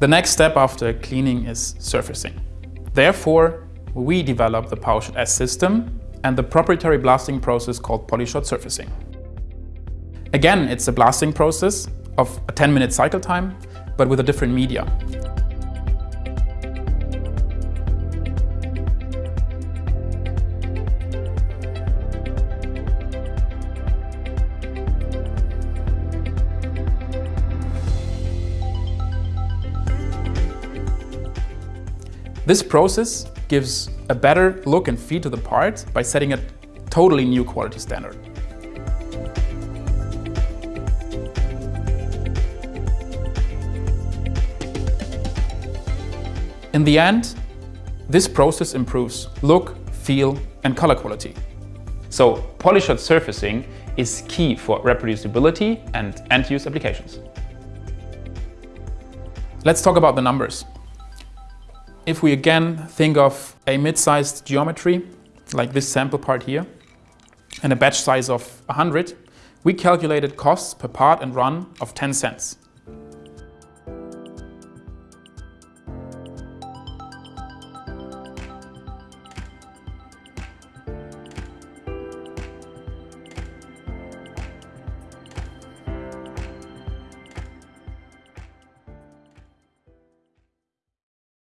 The next step after cleaning is surfacing. Therefore, we developed the PowerShot S system and the proprietary blasting process called PolyShot surfacing. Again, it's a blasting process of a 10 minute cycle time, but with a different media. This process gives a better look and feel to the part by setting a totally new quality standard. In the end, this process improves look, feel and color quality. So PolyShot surfacing is key for reproducibility and end-use applications. Let's talk about the numbers. If we again think of a mid-sized geometry, like this sample part here, and a batch size of 100, we calculated costs per part and run of 10 cents.